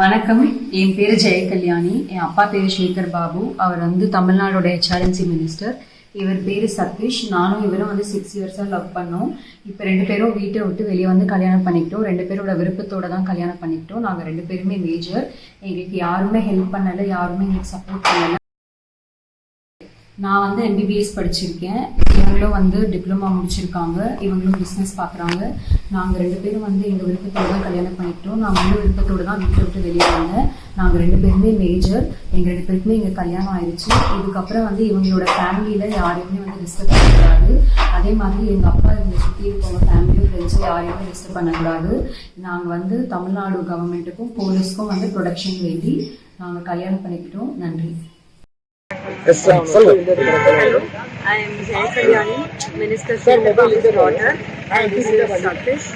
வணக்கம். என் பேர் ஜெயகல்யாணி. என் அப்பா பேர் சேகர் பாபு. அவர் வந்து தமிழ்நாடோட ஹெச்ஆர்என்சி மினிஸ்டர் இவர் பேர் சதீஷ். நானும் இவரும் வந்து சிக்ஸ் இயர்ஸாக லவ் பண்ணோம். இப்போ ரெண்டு பேரும் வீட்டை விட்டு வெளியே வந்து கல்யாணம் பண்ணிக்கிட்டோம். ரெண்டு பேரோட விருப்பத்தோட தான் கல்யாணம் பண்ணிக்கிட்டோம். நாங்கள் ரெண்டு பேருமே மேஜர் எங்களுக்கு யாருமே ஹெல்ப் பண்ணலை யாருமே எங்களுக்கு சப்போர்ட் பண்ணலை. நான் வந்து எம்பிபிஎஸ் படிச்சிருக்கேன். இவங்களும் வந்து டிப்ளமா முடிச்சிருக்காங்க. இவங்களும் பிஸ்னஸ் பார்க்குறாங்க நாங்கள் ரெண்டு பேரும் வந்து எங்கள் விருப்பத்தோடு தான் கல்யாணம் பண்ணிக்கிட்டோம். நான் வந்து விருப்பத்தோடு தான் வீட்டை விட்டு வெளியே வந்தேன். நாங்கள் ரெண்டு பேருமே மேஜர் எங்கள் ரெண்டு பேருக்குமே எங்கள் கல்யாணம் ஆயிடுச்சு இதுக்கப்புறம் வந்து இவங்களோட ஃபேமிலியில் யாரையுமே வந்து டிஸ்டர்ப் பண்ணக்கூடாது. அதே மாதிரி எங்கள் அப்பா இவங்க சுற்றி இருக்கவங்க ஃபேமிலியும் ஃப்ரெண்ட்ஸும் யாரையுமே டிஸ்டர்ப் பண்ணக்கூடாது. நாங்கள் வந்து தமிழ்நாடு கவர்மெண்ட்டுக்கும் போலீஸ்க்கும் வந்து ப்ரொடக்ஷன் வேண்டி நாங்கள் கல்யாணம் பண்ணிக்கிட்டோம். நன்றி. Yes, sir. Hello. I am Jaya Kalyani, Minister Sekar Babu daughter, and this is Satish.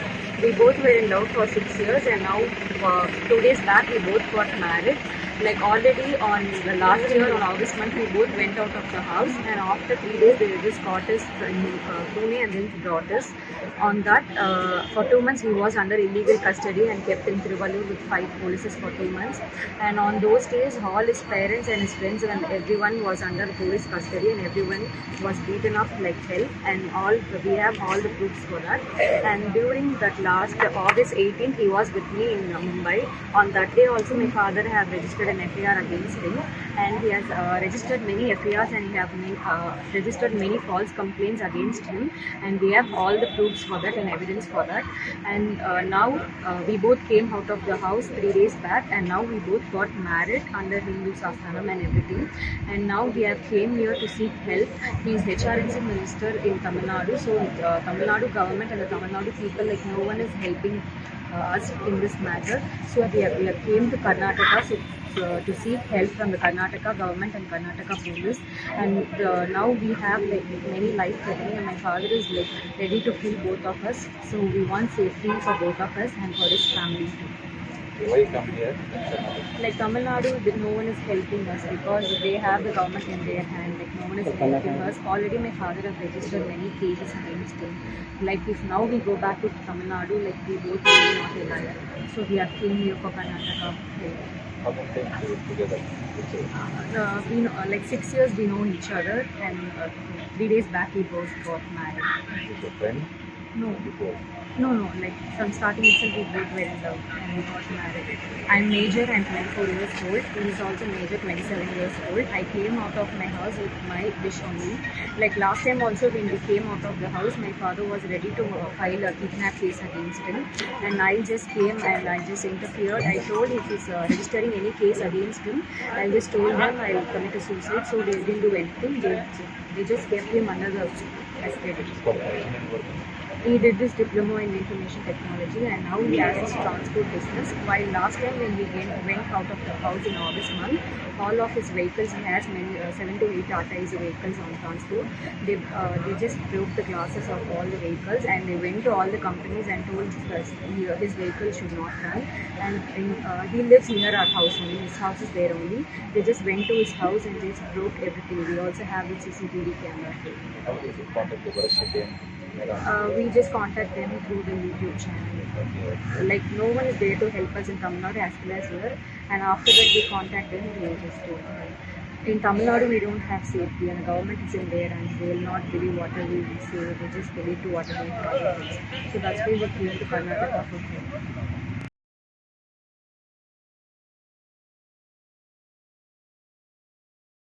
We both were in love for six years, and now uh, two days back we both got married. Like already on the last year on August month, we both went out of the house, and after three days they just caught us in uh, Pune and then brought us. On that, uh, for two months he was under illegal custody and kept in Tiruvallur with five polices for two months. And on those days, all his parents and his friends and everyone was under police custody, and everyone was beaten up like hell. And all we have all the proofs for that. And during that last August 18th, he was with me in Mumbai. On that day, also my father have registered an FIR against him, and he has uh, registered many FIRs and he have many, uh, registered many false complaints against him. And we have all the proofs for that and evidence for that. And uh, now uh, we both came out of the house three days back, and now we both got married under Hindu Sastanam and everything. And now we have came here to seek help. He is HRNC minister in Tamil Nadu, so uh, Tamil Nadu government and the Tamil Nadu people like no one is helping us in this matter. So we have, we have came to Karnataka so, to seek help from the Karnataka government and Karnataka police. And uh, now we have like many life threatening, and my father is like ready to kill both of us. So we want safety for both of us and for his family too. Why come here? Like Tamil Nadu, no one is helping us because they have the government in their hand. Like no one is helping us. Already my father has registered many cases against him. Like if now we go back to Tamil Nadu, like we both will not alive. So we are came here for Karnataka. How many times you together? Uh, we know, uh, like six years we know each other, and uh, three days back we both got married. Is your friend No, before? no, no. Like from starting itself we both were in love and we got married. I'm major and 24 years old. He is also major, 27 years old. I came out of my house with my wish only. Like last time also when we came out of the house, my father was ready to uh, file a kidnap case against him, and I just came and I just interfered. I told if he's uh, registering any case against him, I just told them I will commit a suicide. So they didn't do anything. They they just kept him under the estate. It's called engineering work. He did this diploma in information technology and now he has his transport business. While last time when we went, out of the house in August month, all of his vehicles, he has many, uh, seven to eight Tata Easy vehicles on transport. They, uh, they just broke the glasses of all the vehicles and they went to all the companies and told us he- his vehicle should not run. And in, uh, he lives near our house only, his house is there only. They just went to his house and just broke everything. We also have the CCTV camera. How did you contact the Bharat Shetty and Mera? Uh, we just contact them through the YouTube channel. Like no one is there to help us in Tamil Nadu as well as here. And after that, we contact them. They just do. In Tamil Nadu, we don't have safety, and the government is in there, and they will not believe whatever we say. They just believe to whatever we. So that's why we came to Karnataka for help.